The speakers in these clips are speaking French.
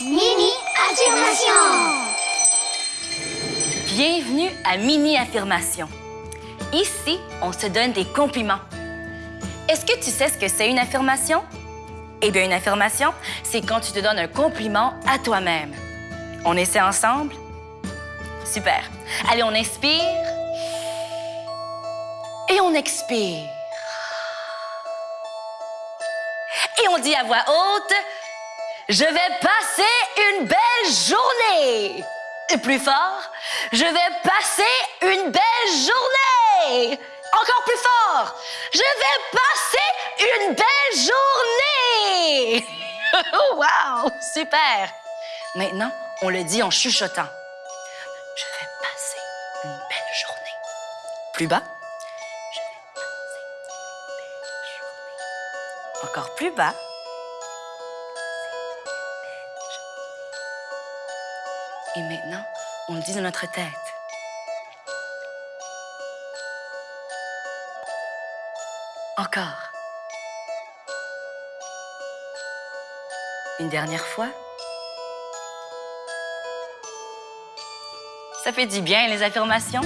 Mini affirmation. Bienvenue à Mini Affirmation. Ici, on se donne des compliments. Est-ce que tu sais ce que c'est une affirmation? Eh bien, une affirmation, c'est quand tu te donnes un compliment à toi-même. On essaie ensemble? Super. Allez, on inspire. Et on expire. Et on dit à voix haute, je vais passer une belle journée. Et plus fort, je vais passer une belle journée. Encore plus fort, je vais passer une belle journée. wow, super. Maintenant, on le dit en chuchotant. Je vais passer une belle journée. Plus bas. Je vais passer une belle journée. Encore plus bas. Et maintenant, on le dit dans notre tête. Encore. Une dernière fois. Ça fait du bien, les affirmations.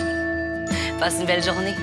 Passe une belle journée.